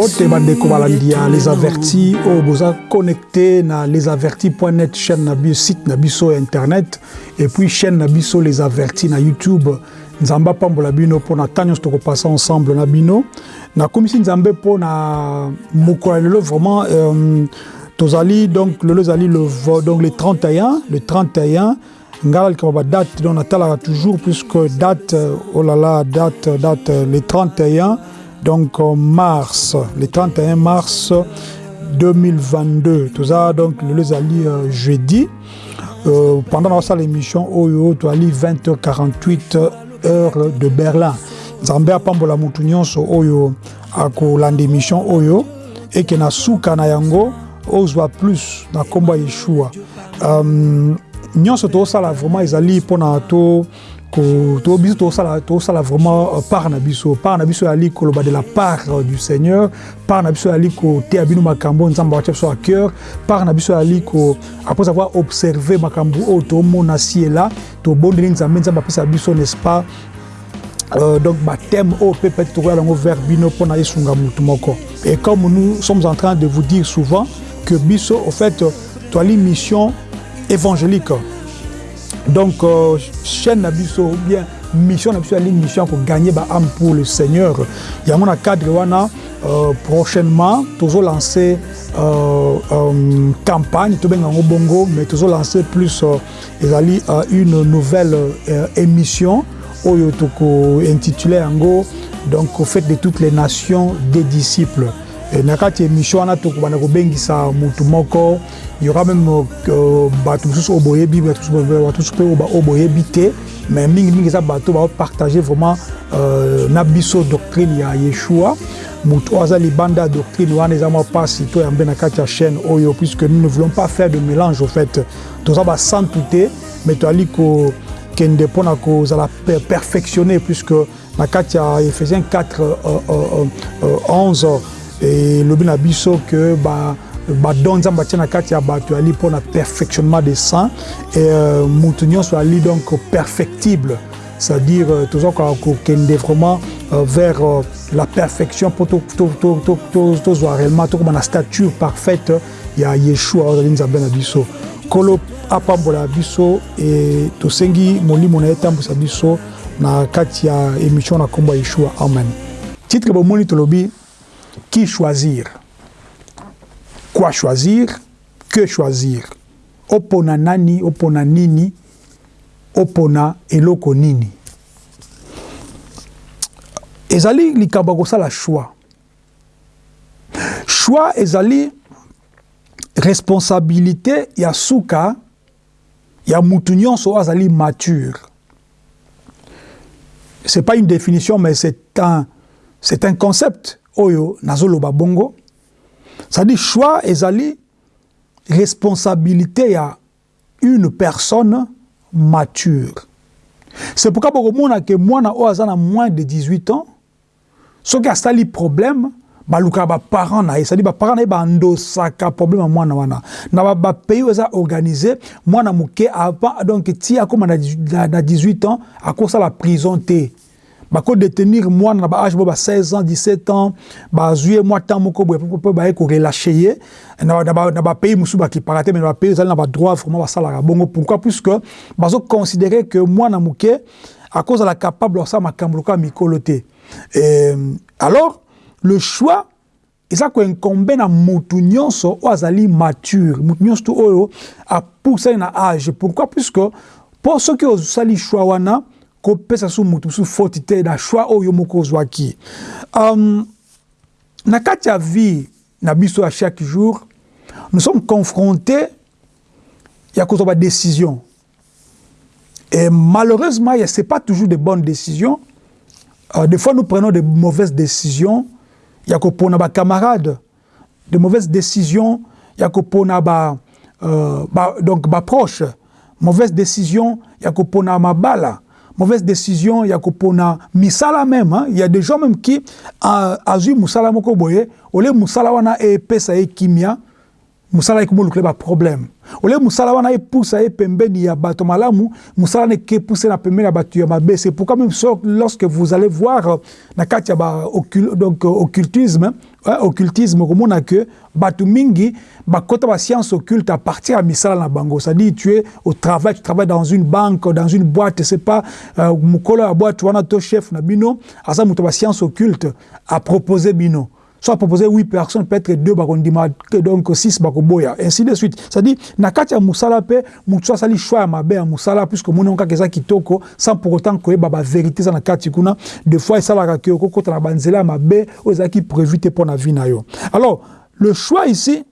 bandeko balandia les avertis oyo boza connecté na lesavertis.net chaîne na biso site na biso internet et puis chaîne na biso les avertis na youtube. Nzambe apambola bino ntan nyonso tokopasa ensemble na bino. Nakomisi nzambe mpona mokolo ya lelo vraiment euh, tozali donc lelo ezali le, donc le 31 le 31 ngai nalikama badate donc natalaka toujours puisque date oh là là date date le 31 donc mars le 31 mars 2022 toza donc lelo ezali euh, jeudi. Euh, pendant nasala émission oyo toali 20h48 heure de berlin. Nzambe apambola motu nyonso oyo akolanda émission oyo eke na suka na yango ozwa plus na nkombo ya yeshua. Um, nyonso tosala vraiment ezali mpona to to biso tosala tosala vraiment uh, part na biso. Part na biso ezali koloba de la part uh, du seigneur. Part na biso ezali koteya bino makambo nzambe awatia biso à cœur. Part na biso ezali ko après avoir observé makambo oyo tomona si ela tobondeli nzambe nzambe apesa biso n'est-ce pas? Euh, donc baptême au peut-être trouver yango vers bino mpona esunga mutu moko. Et comme nous sommes en train de vous dire souvent que biso au fait toali mission évangélique donc euh, chaîne na biso bien mission na biso ali mission ko gagner ba âme pour le Seigneur. Yango na cadre wana euh, prochainement tozo lancer euh, euh, campagne tobenga ngo bongo mais tozo lancer plus euh, ezali euh, une nouvelle euh, émission oyo toko intitulé yango donc au fait de toutes les nations des disciples na kati émission wana tokobanda kobengisa mutu moko. Il y aura même euh, bato mosusu oyo boyebi bato mosusu mpe oyo boyebi te. Mais mingimingi eza bato bapartage vraiment euh, na biso doctrine ya yeshua. Motu oyo aza libanda ya doctrine wana eza mwa mpasi to yambe na kati ya chaîne oyo puisque nous ne voulons pas faire de mélange au fait. Toza basantu te mais toali ko kende mpona kozala perfectionné puisque na kati ya ephésiens 4 euh, euh, 11 elobi na biso ke badon nzambe atia na kati ya bato ali mpona perfectionnement des saints. Et euh, mutu nyonso ali donc perfectible. C'est-à-dire euh, toza kokende vraiment euh, vers la perfection mpo tozwa réellement tokoma na stature parfaite ya yeshua oyo azali nzambe na biso. Nkolo apambola biso e tosengi molimo na ye etambwisa biso na kati ya émission na nkombo ya yeshua. Amen. Titre bomoni tolobi qui choisir. Quoi choisir? Que choisir? Opona nani opona nini? Opona eloko nini? Ezali likambo kosala choix. Choix ezali responsabilité ya suka ya mutu nyonso azali mature. C'est pas une définition mais c'est un concept oyo nazoloba bongo c'est-à-dire choix ezali responsabilité ya une personne mature. C'est pourquoi bokomona ke mwana na moins de 18 ans soki asali problème balukaka baparent na ye cestadi baparent na ye bandosaka problème ya mwana wana. Na bapays oyo eza organisé mwana moke donc ti akóma na 18 ans akosala prison te bakodetenir mwana na baage bo ba 16 ans 17 ans bazwi ye mwa temps moko boye mpe baye korelache ye na bapays mosusu bakipaka te mais na bapays ezali na badroit vraiment basalaka bongo pourquoi puisque bazoconsidere que mwana moke akozala capable kosala makambo lokola mikolo alors le choix eza koincombe na mutu nyonso oyo azali mature mutu nyonso to oyo apusani na age pourquoi puisque mpo soki osali choix wana kopesa so mutu mosusu foti te na choix oyo yo moko ozwaki um, na kati biso ya chaque jour nous sommes confrontés ya kozwa badécision et malheureusement ce n'est pas toujours de bonnes décisions euh, des fois nous prenons de mauvaises décisions ya kopona bacamarade de mauvaises décisions ya kopona ba, euh, ba, donc baproche mauvaise décision ya kopona mabala mauvaise décision ya kopona misala même hein? il y a des gens même qui azwi musala moko boye ole musala wana epesa ye kimia musala ekomolukela baproblème ole musala wana epusa ye pembeni ya bato malamu musala wana ekepuse na pembeni ya bato ya mabe c'est pourquoi même lorsque vous allez voir na kati ya ba donc occultisme hein, occultisme komona ke bato mingi bakota ba science occulte à partir ya misala na bango. C'est-à-dire tu es au travail tu travailles dans une banque dans une boîte c'est pas euh, mokolo ya boîte wana to chef na bino aza moto ba science occulte a proposer bino soit proposer 8 personnes, peut-être 2 bakondima, donc 6 bakoboya, ainsi de suite. C'est-à-dire, na kati ya musala pe, mutu sali choix ya mabe ya musala, puisque mona onka keza kitoko, sans pour autant que baba vérité ça na kati kuna, des fois il sala ka ko kota na banzela ya mabe, oza ki prévu pour na vie yo. Alors, le choix ici,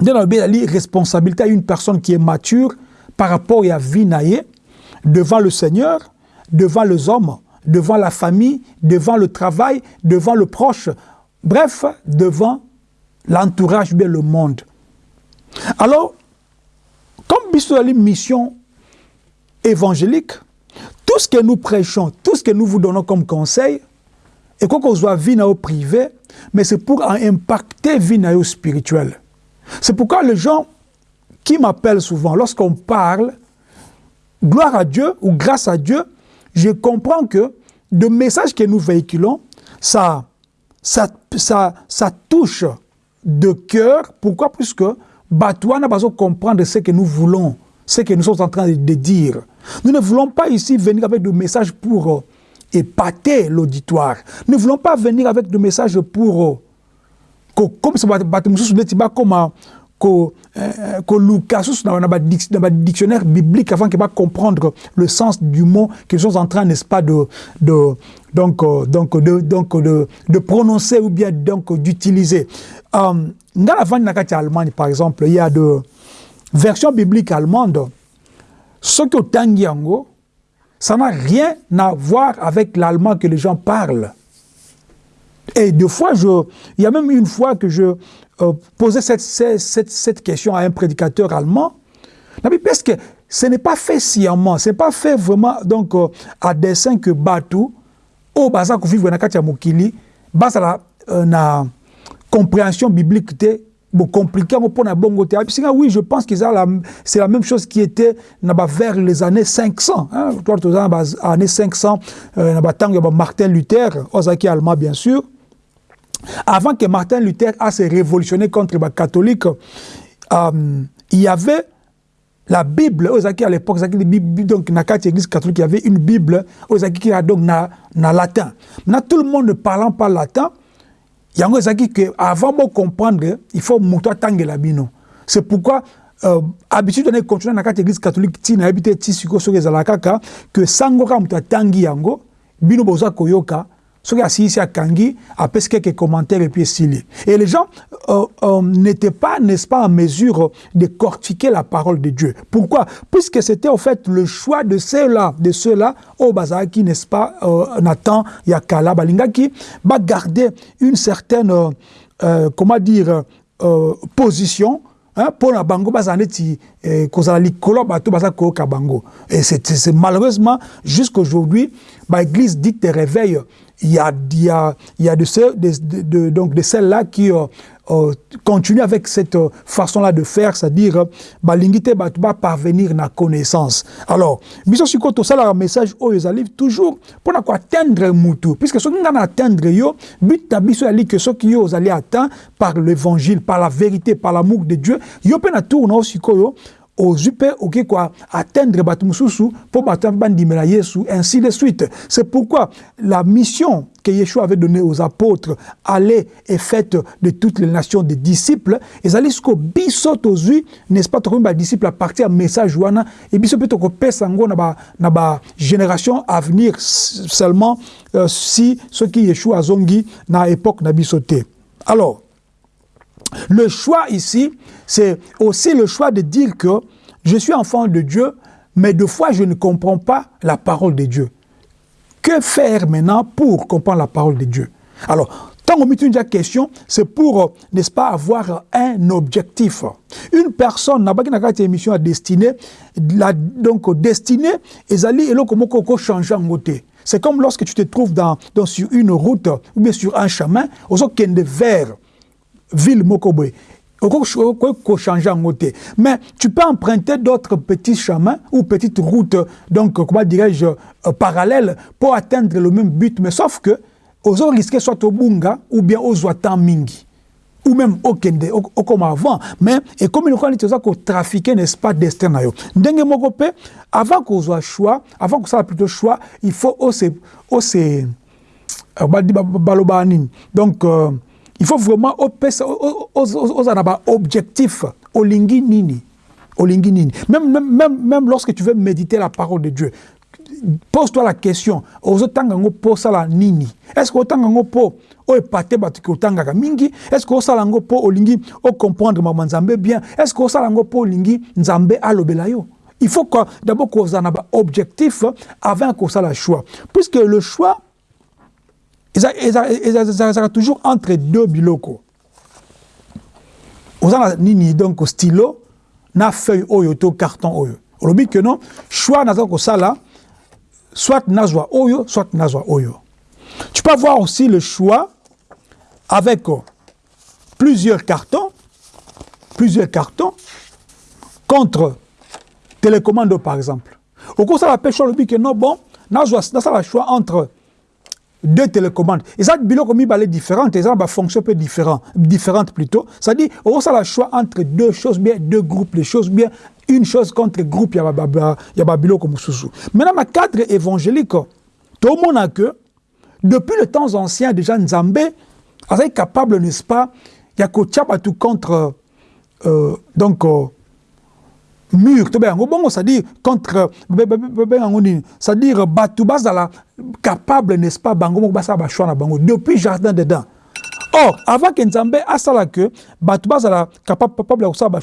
de la responsabilité à une personne qui est mature par rapport à vie na ye, devant le Seigneur, devant les hommes, devant la famille, devant le travail, devant le proche, Bref, devant l'entourage, bien le monde. Alors, comme une mission évangélique, tout ce que nous prêchons, tout ce que nous vous donnons comme conseil, et quoi qu'on soit vie au privé, mais c'est pour impacter vie au spirituel. C'est pourquoi les gens qui m'appellent souvent, lorsqu'on parle, gloire à Dieu ou grâce à Dieu, je comprends que le message que nous véhiculons, ça ça, ça, ça touche de cœur. Pourquoi Puisque Batouana va comprendre ce que nous voulons, ce que nous sommes en train de, dire. Nous ne voulons pas ici venir avec des messages pour euh, épater l'auditoire. Nous ne voulons pas venir avec des messages pour... Euh, comme ça, comme ko koluka susu na ba dictionnaire biblique avant qu'il va comprendre le sens du mot qu'ils sont en train n'est-ce pas de de euh, donc de de de prononcer ou bien donc d'utiliser. Euh, dans la vente na Allemagne par exemple il y a de versions bibliques allemandes. Ce que tangiango ça n'a rien à voir avec l'allemand que les gens parlent et deux fois je il y a même une fois que je euh, poser cette, cette, cette, question à un prédicateur allemand, parce que ce n'est pas fait sciemment, ce n'est pas fait vraiment donc, euh, à dessein que Batu, au baza vivre na katia mokili, basa la euh, na compréhension biblique bon compliqué pour na bongo te. Oui, je pense que c'est la même chose qui était vers les années 500. Hein, années 500, euh, Martin Luther, Ozaki allemand bien sûr. Avant que Martin Luther a se révolutionné contre les catholiques, euh, il y avait la Bible, à l'époque, donc dans la église catholique, il y avait une Bible, qui a donc na, na latin. Maintenant, tout le monde ne parlant pas latin, il y a un que avant de comprendre, il faut monter tangue la bino. C'est pourquoi euh, habitude de continuer dans l'église catholique, ti na habité ti siko so que sango ka muta tangi yango, bino boza koyoka, soki asilisi akangi apesi quelques commentaires et puis esili et les gens euh, euh, n'étaient pas n'est-ce pas en mesure de cortiquer la parole de Dieu. Pourquoi? Puisque c'était en fait le choix de ceux-là de ceux-là au bazalaki n'est-ce pas euh, Nathan yakala balingaki va une certaine comment dire position Hein, pour la bango baza neti kozala bato bango et c'est malheureusement jusqu'aujourd'hui ba église dite réveil il y a, il y a, il y a de, donc de celles-là qui euh, euh, continuent avec cette euh, façon-là de faire, c'est-à-dire euh, balingite ba ba parvenir na connaissance. Alors, biso siko to sala un message au ezali toujours pour ko atteindre mutu puisque ce qui na atteindre yo but na biso ali que ce qui yo allez atteindre par l'évangile, par la vérité, par l'amour de Dieu, yo pe na tourna siko yo ozwi mpe okoki koatteindre bato mosusu mpo bato bandimela yesu ainsi de suite. C'est pourquoi la mission que Yeshua avait donnée aux apôtres allait et faite de toutes les nations des disciples. Ezali siko biso tozwi n'est-ce pas tokomi badisciple à partir ya message wana e biso mpe tokopesa yango na bagénération à venir seulement euh, si soki Yeshua azongi na époque na biso te. Alors Le choix ici, c'est aussi le choix de dire que je suis enfant de Dieu, mais de fois je ne comprends pas la parole de Dieu. Que faire maintenant pour comprendre la parole de Dieu? Alors, tant qu'on met une question, c'est pour, n'est-ce pas, avoir un objectif. Une personne n'a pas une émission à destinée, donc destinée, et allez et comment changer en côté. C'est comme lorsque tu te trouves dans, sur une route ou bien sur un chemin, aux autres vers ville moko boye changer en côté. Mais tu peux emprunter d'autres petits chemins ou petites routes, donc, comment dirais-je, euh, parallèles pour atteindre le même but. Mais sauf que, aux risquer soit au bunga ou bien aux mingi ou même au kende comme avant mais et comme il dit ça ko trafiquer n'est-ce pas destin ndenge moko pe avant qu'on soit choix avant que ça plutôt choix il faut aussi aussi euh, donc euh, il faut vraiment aux objectif. Olingi nini? Olingi nini? Même, même, même, même lorsque tu veux méditer la parole de Dieu pose-toi la question ozotanga yango mpo osala nini? Est ce que otanga yango mpo oyo epate bato ke otangaka mingi? Est ce que osala yango mpo olingi ocomprendre mama nzambe bien? Est ce que osala yango mpo olingi nzambe alobela yo? Il faut d'abord kozala na baobjectif avant kosala choix. Puisque le choix ezalaka toujours entre deux biloko oza na nini donc stylo na feuille oyo to carton oyo olobi ke non choix naza kosala soit nazwa oyo, soit nazwa oyo. Tu peux avoir aussi le choix avec euh, plusieurs cartons, plusieurs cartons contre télécommande par exemple. Au cours de la pêche, le que non, bon, nazwa, le choix entre deux télécommandes. Et ça, bilo comme il différentes, et ça, bah, fonction peu différent, différente plutôt. C'est-à-dire, le choix entre deux choses bien, deux groupes, les choses bien, une chose contre groupe, il y a bilo comme sous. Maintenant, le cadre évangélique, tout le monde a que, depuis le temps ancien, déjà, Nzambe, est capable, n'est-ce pas, il y a tout contre, euh, donc, euh, mur. To bengo bongo c'est-à-dire contre c'est-à-dire batu bazala capable n'est-ce pas? Bango moko basala bashwa na bango. Depuis jardin dedans or avant que nzambe asala que batu bazala capable ya kosala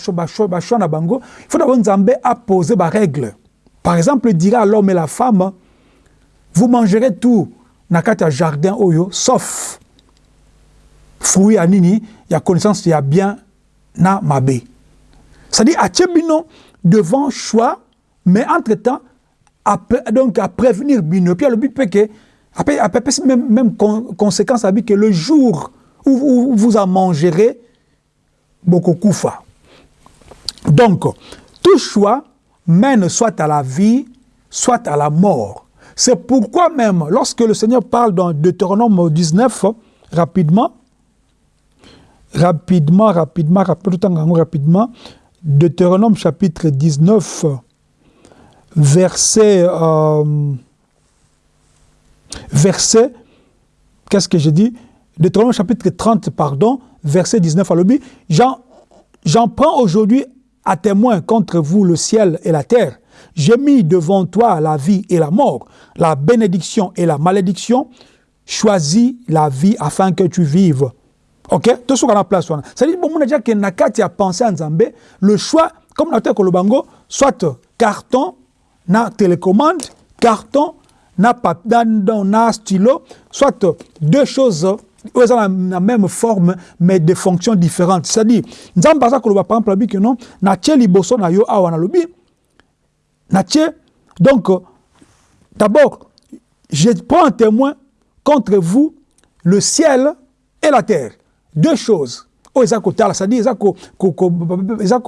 bashwa na bango il faut d'abord nzambe apose barègle par exemple dira à l'homme et la femme vous mangerez tout na kati jardin oyo sauf fruit ya nini? Ya connaissance ya bien na mabe. C'est-à-dire devant choix, mais entre-temps, donc à prévenir Bino. Puis le but peut que, après même, même conséquence, à que le jour où, vous en mangerez, beaucoup koufa. Donc, tout choix mène soit à la vie, soit à la mort. C'est pourquoi même, lorsque le Seigneur parle dans Deutéronome 19, rapidement, rapidement, rapidement, rapidement, rapidement, Deutéronome chapitre 19, verset, euh, verset, qu'est-ce que j'ai dit? Deutéronome chapitre 30, pardon, verset 19 à l'objet. J'en prends aujourd'hui à témoin contre vous le ciel et la terre. J'ai mis devant toi la vie et la mort, la bénédiction et la malédiction. Choisis la vie afin que tu vives ok? Tosoka na place wana c'est-à-dire bomona déjà que na le choix comme na teko lobango soit carton na télécommande carton na stylo soit deux choses oyo eza na même forme mais de fonctions différentes. C'est-à-dire nzambe koloba par exemple abi ke non na yo awa donc d'abord je prends un témoin contre vous le ciel et la terre deux choses. Oyo eza kotala c'est-à-dire eza eza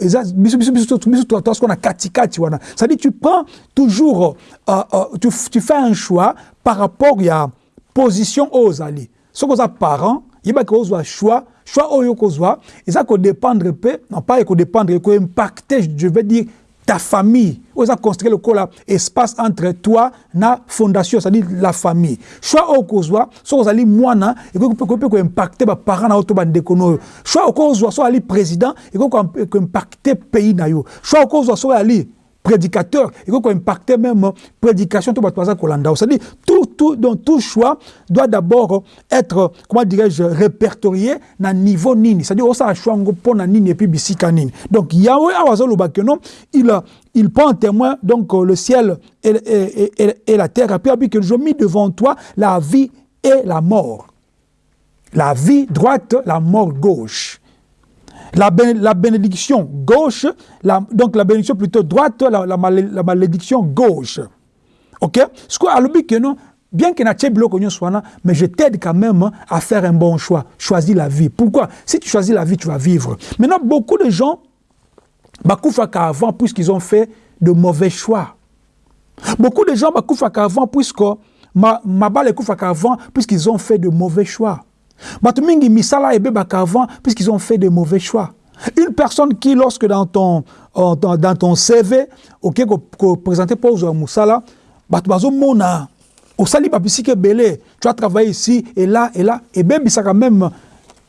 eza biso biso biso biso toasko na katikati wana. C'est-à-dire tu prends toujours uh, uh, tu, tu fais un choix par rapport ya position oyo ozali soki oza parent yebaki ozwa choix choix oyo okozwa eza kodépendre mpe non pas ekodépendre ekoimpacte je veux dire ta famille. Oza construire lokola espace entre toi na fondation c'est-à-dire la famille. Choix oyo kozwa soki ozali mwana ekoki mpe koimpacte baparent na yo to bandeko na oyo. Choix okozwa soki ali président ekoki koimpacte pays na yo. Choix okozwa soki ali prédicateur il faut impacter même prédication tout c'est-à-dire tout tout tout choix doit d'abord être comment dirais-je répertorié na niveau nini. C'est-à-dire ça choix ngo pona nini et puis bisika nini. Donc Yahweh awazolo non il il prend en témoin donc le ciel et, et, et, et la terre. Et puis que je mis devant toi la vie et la mort. La vie droite la mort gauche la, la bénédiction gauche, donc la bénédiction plutôt droite, la, malédiction gauche. Ok? Ce que non, bien que na biloko mais je t'aide quand même à faire un bon choix. Choisis la vie. Pourquoi? Si tu choisis la vie, tu vas vivre. Maintenant, beaucoup de gens, bakufaka avant puisqu'ils ont fait de mauvais choix. Beaucoup de gens bakufaka avant puisque ma mabale kufaka avant puisqu'ils ont fait de mauvais choix. Batumingi misala ebebaka avant puisqu'ils ont fait de mauvais choix. Une personne qui, lorsque dans ton, dans, ton CV, ok, ko présenté pour Moussala, batu bazomona osali babisiki belé, tu as travaillé ici et là et là et ça quand même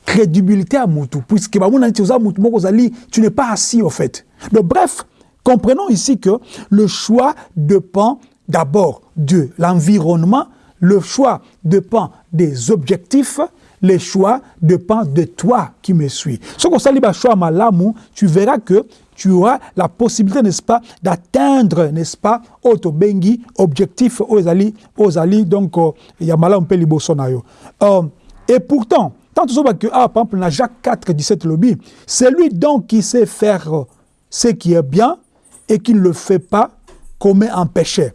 crédibilité à mutu puisque tu n'es pas assis au fait donc bref comprenons ici que le choix dépend d'abord de l'environnement le choix dépend des objectifs le choix dépend de toi qui me suis. Ce qu'on s'allie choix malamu, tu verras que tu auras la possibilité, n'est-ce pas, d'atteindre, n'est-ce pas, bengi objectif aux ali, aux ali, donc, il y a malamu pe libosonayo. Euh, et pourtant, tant que, ah, par exemple, dans Jacques 4, 17 lobby, c'est lui donc qui sait faire ce qui est bien et qui ne le fait pas commet un péché.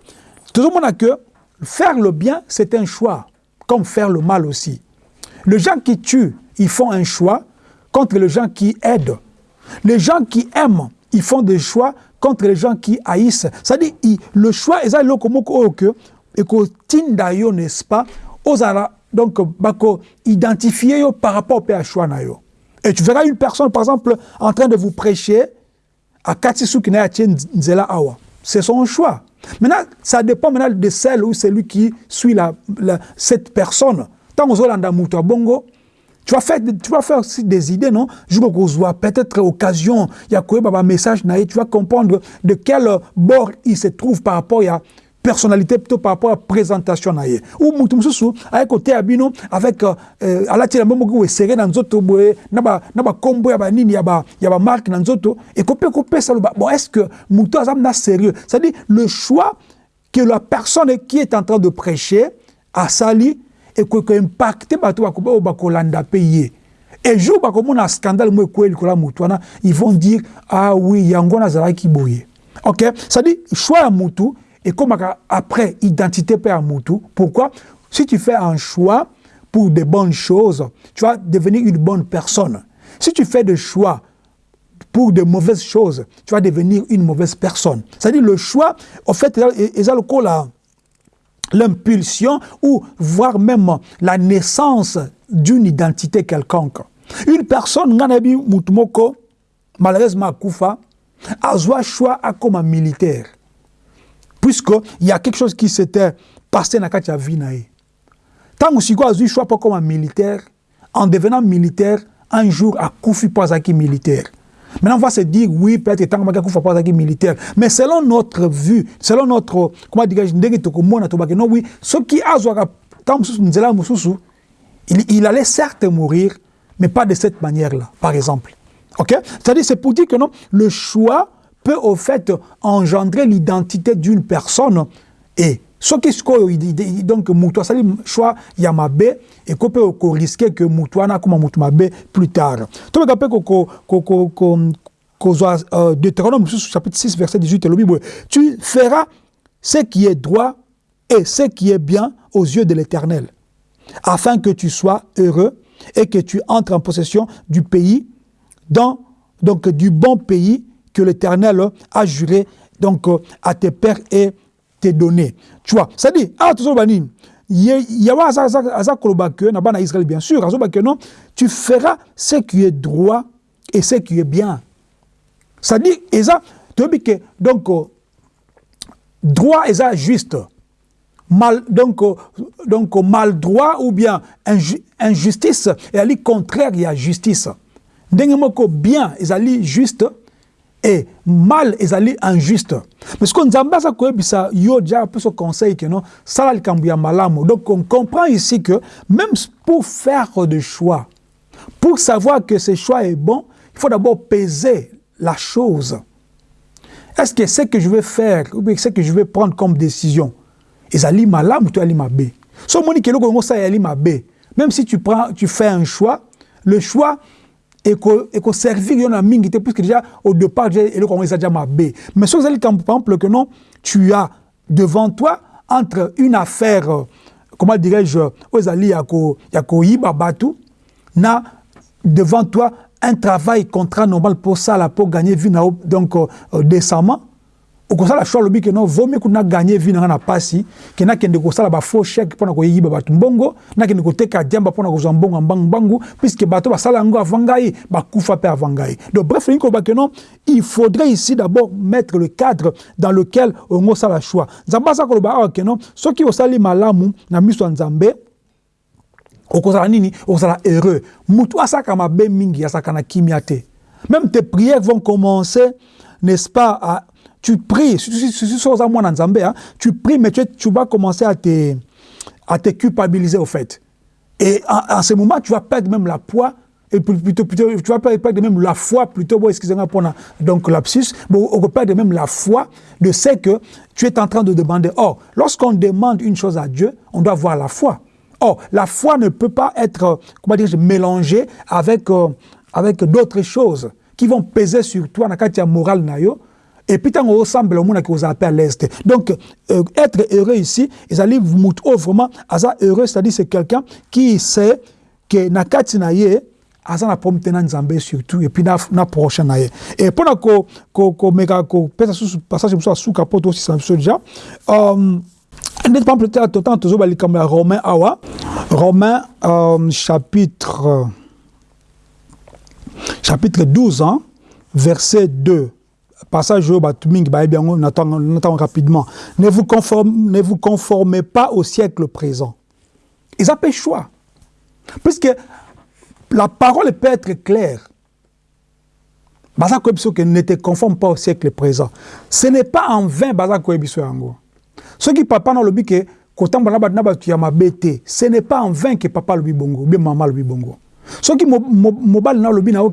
Tout le monde a que faire le bien, c'est un choix, comme faire le mal aussi. Les gens qui tuent, ils font un choix contre les gens qui aident. Les gens qui aiment, ils font des choix contre les gens qui haïssent. C'est-à-dire, le choix, est comme que, et que tindayo, n'est-ce pas, osara, donc, bako, identifier par rapport au choix Et tu verras une personne, par exemple, en train de vous prêcher à Katsisu Nzela Awa. C'est son choix. Maintenant, ça dépend maintenant de celle ou celui qui suit la, cette personne. Tant bongo, tu vas faire, tu vas faire aussi des idées, non? Je vois peut-être occasion, il y a un message, tu vas comprendre de quel bord il se trouve par rapport à personnalité plutôt par rapport à présentation ou mutu mususu avec côté abino avec euh, alati la mbongo ko serré dans nzoto boye na ba na ba ya ba nini ya ba ya ba dans nzoto et ko pe ko pesa bon est-ce que mutu azam na sérieux? C'est à dire le choix que la personne qui est en train de prêcher a que impacter bato ba bakolanda payer et jour bakomona scandale mo ekweli kola mutu wana ils vont dire ah oui yango nazalaki boye ok? C'est à dire choix ya et comme après identité père Moutou. Pourquoi? Si tu fais un choix pour de bonnes choses, tu vas devenir une bonne personne. Si tu fais des choix pour de mauvaises choses, tu vas devenir une mauvaise personne. C'est-à-dire le choix, en fait, ils ont l'impulsion ou voire même la naissance d'une identité quelconque. Une personne, malheureusement, Koufa, a choix comme un militaire puisqu'il y a quelque chose qui s'était passé dans la vie. Tant que a eu choix pas comme un militaire, en devenant militaire, un jour, à Koufi pas militaire. Maintenant, on va se dire, oui, peut-être tant que pas militaire. Mais selon notre vue, selon notre, comment dire, non, oui, ce qui a il, il allait certes mourir, mais pas de cette manière-là, par exemple. Ok? C'est-à-dire, c'est pour dire que non, le choix peut au fait engendrer l'identité d'une personne et ce qui est donc mutu asali choix ya mabe eko mpe okoriske ke mutu wana mabe plus tard tobeka mpe kozwa euh, deutéronome chapitre 6 verset 18 elobi boye tu feras ce qui est droit et ce qui est bien aux yeux de l'éternel afin que tu sois heureux et que tu entres en possession du pays dans donc du bon pays que l'Éternel a juré donc à tes pères et tes donné. Tu vois, ça dit, ah, tout ça, il y a un Israël, bien sûr, non, tu feras ce qui est droit et ce qui est bien. Ça dit, et ça, que, donc, droit et ça juste. Mal, donc, donc, mal droit ou bien injustice, et ali contraire, il y a justice. Dengemoko bien, et juste, et mal ezali injuste. Mais ce qu'on nzambe aza koyebisa yo dia apeso conseil que non sala likambo ya malamu. Donc on comprend ici que même pour faire des choix pour savoir que ce choix est bon il faut d'abord peser la chose. Est-ce que ce que je vais faire ou bien ce que je vais prendre comme décision ezali malamu to ali mabe? So moni keloko yango sa yali mabe. Même si tu prends tu fais un choix le choix et que servir yon a mingi puisque déjà au départ j'ai le commencé déjà ma B mais ce que par exemple que non tu as devant toi entre une affaire comment dirais-je ozali ya koyiba bato na devant toi un travail contrat normal pour ça là pour gagner vie donc euh, décemment okosala choix alobi ke non vomi kuna gagner vie nanga na pasi ke nakende kosala bafaux chèque mpona koyiba bato mbongo nakende koteka diamba mpona kozwa mbongo mbangu mbangu puisque bato basala yango avant ngai bakufa mpe avant ngai. Donc bref lingi koloba ke non il faudrait ici d'abord mettre le cadre dans lequel ongo osala choix. Nzambe aza koloba awa ke non soki osali malamu na miso ya nzambe okozala nini? Okozala heureux mutu asalaka mabe mingi asalaka na kimia te. Même tes prières vont commencer n'est-ce pas à tu pries, hein. tu pries, mais tu, vas commencer à te, à te culpabiliser au fait. Et en, ce moment, tu vas perdre même la poids, plutôt, plutôt tu vas perdre même la foi, plutôt, bon, excusez-moi pour la, donc lapsus, bon, on perdre même la foi de ce que tu es en train de demander. Or, lorsqu'on demande une chose à Dieu, on doit avoir la foi. Or, la foi ne peut pas être, comment dire, mélangée avec, euh, avec d'autres choses qui vont peser sur toi, dans la morale, nayo, et puis, tant on semble au monde qui vous appelle l'Est. Donc, euh, être heureux ici, ils allaient vous oh, vraiment, heureux, c'est-à-dire c'est quelqu'un qui sait que nakati na ye, asa na pomme tena nzambe surtout, et puis na, na prochain. Et pendant ko, ko, pesa sous passage, mso sous capote aussi, ça déjà. Euh, N'est pas peut-être autant toujours comme Romain awa. Romain, euh, chapitre, chapitre 12, hein, verset 2 passage on rapidement. Ne vous, ne vous conformez pas au siècle présent. Ils ont choix. Puisque la parole peut être claire. ne te conforme pas au siècle présent. Ce n'est pas en vain Ce qui papa dans le but que ce n'est pas en vain que papa le bongo, bien maman le bongo. Soki mobali na olobi na yo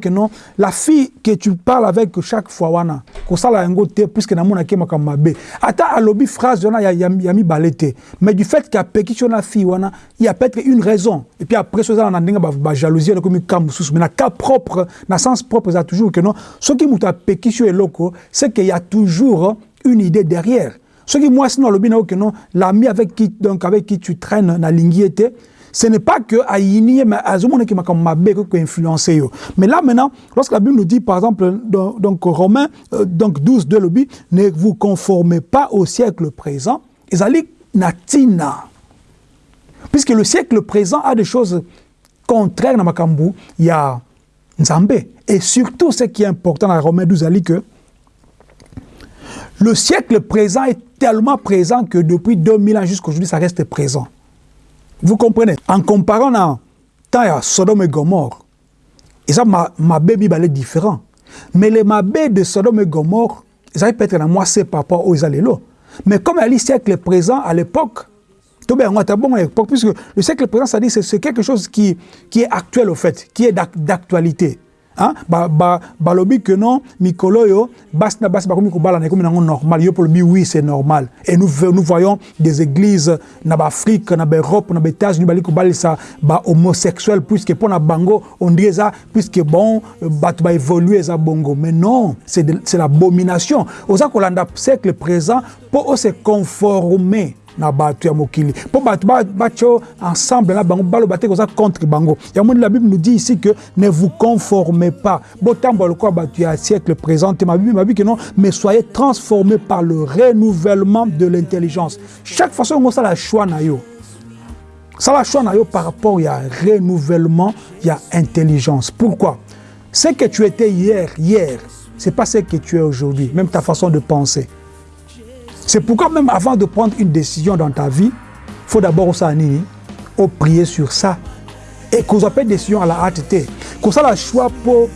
la fille que tu parles avec chaque fois wana kosala yango te puisque namonaki makambo mabe. Ata alobi phrase wana ya, ya, ya mibale te. Mais du fait qu'apekisi yo na fille wana il y a peut-être une raison. Et puis après so ezala na ndenge bajalousie elekomi ka mosusu mais na cas propre na sens propre eza toujours keno. Soki moto apekisi yo eloko c'est qu'il y a toujours une idée derrière. Soki mwasi no alobi na yo keno l'ami avec qui donc avec qui tu traînes na lingi ce n'est pas que Aïni, mais Azumone qui m'a comme influencé. Mais là maintenant, lorsque la Bible nous dit par exemple, donc, Romains euh, donc 12 de l'obi, ne vous conformez pas au siècle présent, Ezali natina. Puisque le siècle présent a des choses contraires dans Makambu, il y a Nzambe. Et surtout, ce qui est important dans Romains 12, c'est que le siècle présent est tellement présent que depuis 2000 ans jusqu'à aujourd'hui, ça reste présent. Vous comprenez? En comparant à temps Sodome et Gomorre, et ça, ma, ma est différent. Mais les mabé de Sodome et Gomorre, ils avaient peut-être moi c'est papa aux là. Mais comme à le siècle présent, à l'époque, puisque le siècle présent, ça dit c'est quelque chose qui, qui est actuel au fait, qui est d'actualité. Hein? Ba, ba, balobi que non, mikolo yo, bas na bas bakomi kobala na komi nango normal. Yo le oui, c'est normal. Et nous, nous voyons des églises na Afrique, na Europe, na États-Unis, bali kobali ça, ba homosexuel, puisque pour na bango, on dit ça, puisque bon, bat ba évoluer ça bongo. Mais non, c'est l'abomination. Aux akolanda siècle présent, pour se conformer na bato ya mokili. Mpo bato batio ensemble na bango baloba te koza contre bango. Yango la bible nous dit ici que ne vous conformez pas. Botambola lokola bato ya siècle présent te mabibi mabi non mais soyez transformés par le renouvellement de l'intelligence. Chaque façon yango osala choix na yo. Sala choix na yo par rapport ya renouvellement ya intelligence. Pourquoi? Ce que tu étais hier hier c'est pas ce que tu es aujourd'hui. Même ta façon de penser c'est pourquoi même avant de prendre une décision dans ta vie, il faut d'abord au prier sur ça. Et qu'on appelle décision à la hâte. Qu'on ça la choix pour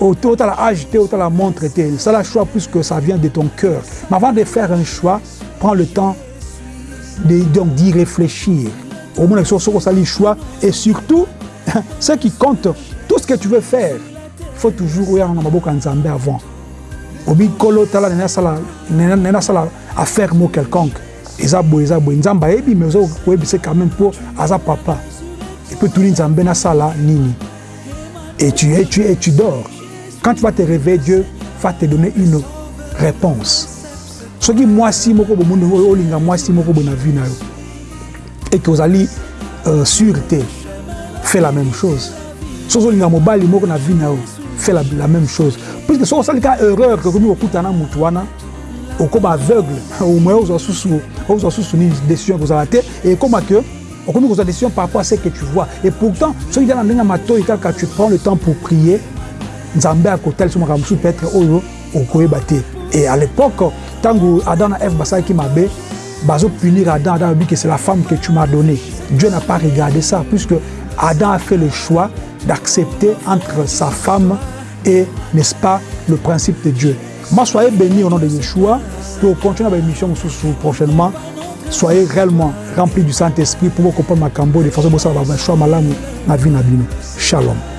autant la agiter, autant la montre. Ça la choix puisque ça vient de ton cœur. Mais avant de faire un choix, prends le temps d'y réfléchir. Au moins, ça le choix. Et surtout, ce qui compte, tout ce que tu veux faire, il faut toujours ouvrir un avant. Obi kolo tala nene asala nene asala affaire mo quelconque. Eza boye eza boye. Nzambe ayebi mais oza koyebisa quand même mpo aza papa. Epe tuni nzambe nasala nini? Et tu, et, tu, et tu dors. Quand tu vas te réveiller dieu va te donner une réponse. Soki mwasi moko bomondo olinga mwasi moko boye na vie na yo que ozali euh, sûreté fait la même chose. Soki olinga mobali moko na vie na yo fait la, la même chose. Puisque soki osalika erreur kokomi kokutana motu wana okóma aveugle omoya ozwa susu ozwa susu nini décision ekozala te e ekóma ke okomi kozwa décision par rapport à ce que tu vois. Et pourtant soki eza na ndenge ya matoi kaka tu prends le temps pour prier. Nzambe akotalisa makambo mosusu peut-être oyo okoyeba te et à l'époque ntango adam na eve basalaki mabe bazopunir adam adam abi que c'est la femme que tu m'as donnée. Dieu n'a pas regardé ça puisque adam a fait le choix d'accepter entre sa femme et n'est-ce pas le principe de dieu. Moi soyez bénis au nom de yeshua. Pour continuer ma émission prochainement. Soyez réellement remplis du saint-esprit pour comprendre makambo de façon bosala choix malamu na vie na bino shalom